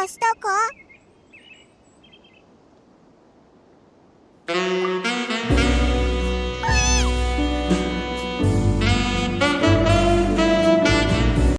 かしたか